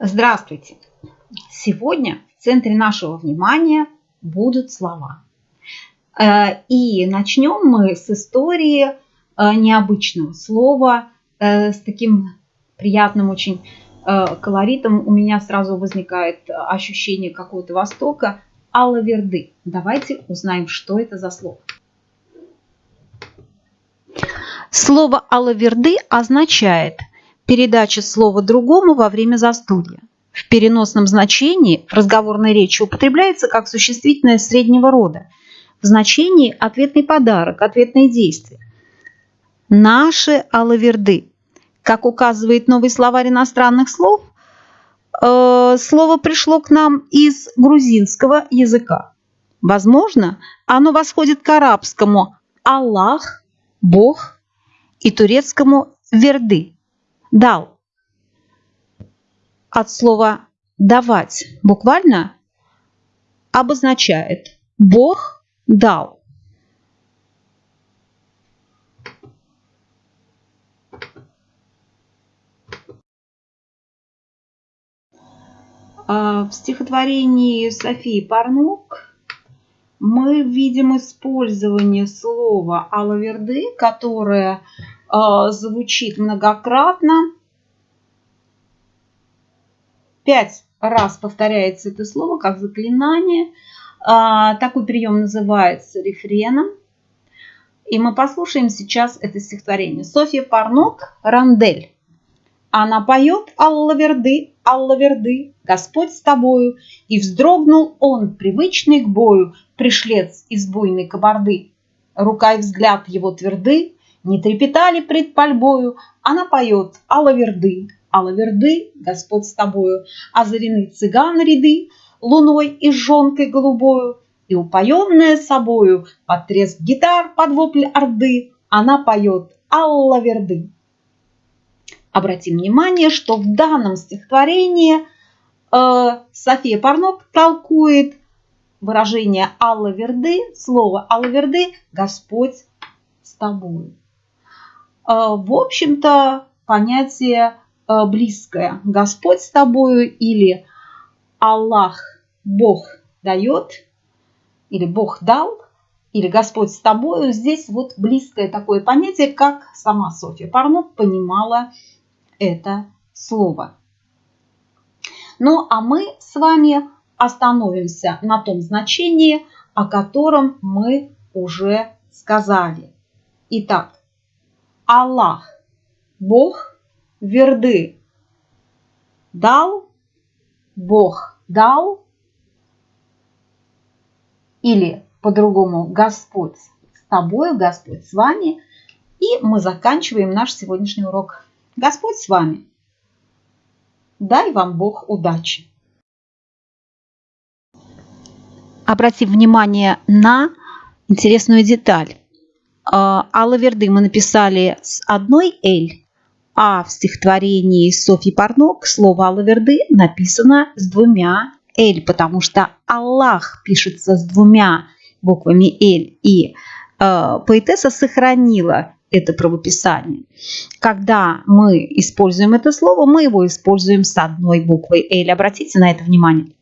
Здравствуйте! Сегодня в центре нашего внимания будут слова. Э, и начнем мы с истории э, необычного слова, э, с таким приятным очень колоритом. У меня сразу возникает ощущение какого-то востока. Аллаверды. Давайте узнаем, что это за слово. Слово аллаверды означает – передача слова другому во время застолья. В переносном значении в разговорной речи употребляется как существительное среднего рода. В значении ответный подарок, ответное действие. Наши алаверды. Как указывает новый словарь иностранных слов, э, слово пришло к нам из грузинского языка. Возможно, оно восходит к арабскому «Аллах», «Бог» и турецкому «Верды» дал. От слова давать буквально обозначает Бог дал. А, в стихотворении Софии Парнук мы видим использование слова «алаверды», которое Э, звучит многократно. Пять раз повторяется это слово как заклинание. Э, такой прием называется рефреном. И мы послушаем сейчас это стихотворение. Софья Парнок «Рандель». Она поет «Алла Верды, Алла Верды, Господь с тобою». И вздрогнул он, привычный к бою, пришлец из буйной кабарды. Рука и взгляд его тверды, не трепетали пред пальбою, она поет «Алаверды, Алаверды, Господь с тобою, озарены цыган ряды, луной и жонкой голубою, и упоенная собою, под треск гитар, под вопль орды, она поет Аллаверды. Обратим внимание, что в данном стихотворении э, София Парнок толкует выражение Алла Верды, слово Алла Верды «Господь с тобою». А, в общем-то, понятие а, близкое. Господь с тобою или Аллах, Бог дает, или Бог дал, или Господь с тобою. Здесь вот близкое такое понятие, как сама Софья Парнок понимала это слово. Ну, а мы с вами остановимся на том значении, о котором мы уже сказали. Итак, Аллах, Бог, Верды. Дал, Бог дал. Или по-другому Господь с тобой, Господь с вами. И мы заканчиваем наш сегодняшний урок. Господь с вами. Дай вам Бог удачи. Обратим внимание на интересную деталь. А, Алла Верды мы написали с одной «эль», а в стихотворении Софьи Парнок слово Алла Верды написано с двумя «эль», потому что Аллах пишется с двумя буквами «эль», и э, поэтесса сохранила это правописание. Когда мы используем это слово, мы его используем с одной буквой «эль». Обратите на это внимание.